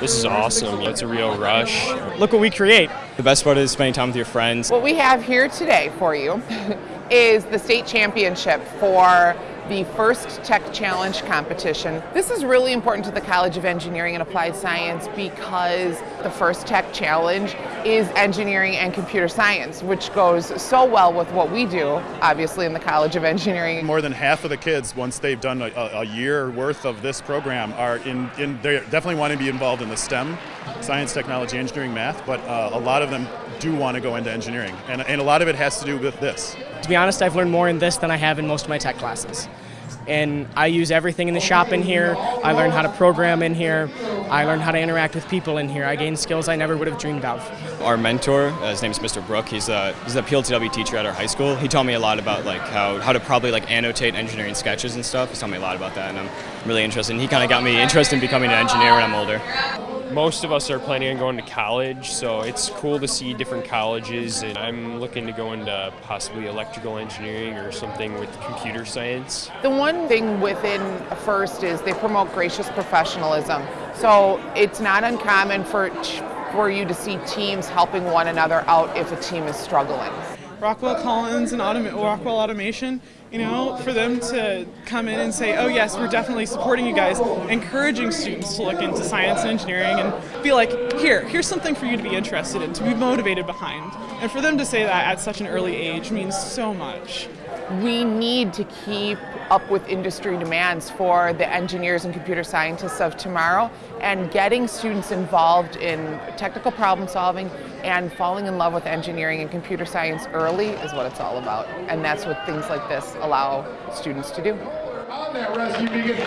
This is awesome. It's a real rush. Look what we create. The best part is spending time with your friends. What we have here today for you is the state championship for the First Tech Challenge competition. This is really important to the College of Engineering and Applied Science because the First Tech Challenge is engineering and computer science, which goes so well with what we do, obviously, in the College of Engineering. More than half of the kids, once they've done a, a year worth of this program, are in, in they definitely want to be involved in the STEM, science, technology, engineering, math, but uh, a lot of them do want to go into engineering. And, and a lot of it has to do with this. To be honest, I've learned more in this than I have in most of my tech classes. And I use everything in the shop in here. I learn how to program in here. I learn how to interact with people in here. I gain skills I never would have dreamed of. Our mentor, uh, his name is Mr. Brook. He's a he's a PLTW teacher at our high school. He taught me a lot about like how how to probably like annotate engineering sketches and stuff. He's taught me a lot about that, and I'm really interested. And he kind of got me interested in becoming an engineer when I'm older most of us are planning on going to college, so it's cool to see different colleges. And I'm looking to go into possibly electrical engineering or something with computer science. The one thing within FIRST is they promote gracious professionalism. So it's not uncommon for for you to see teams helping one another out if a team is struggling. Rockwell Collins and Rockwell Automation, you know, for them to come in and say, oh yes, we're definitely supporting you guys, encouraging students to look into science and engineering and be like, here, here's something for you to be interested in, to be motivated behind. And for them to say that at such an early age means so much we need to keep up with industry demands for the engineers and computer scientists of tomorrow and getting students involved in technical problem solving and falling in love with engineering and computer science early is what it's all about. And that's what things like this allow students to do. On that rescue beacon,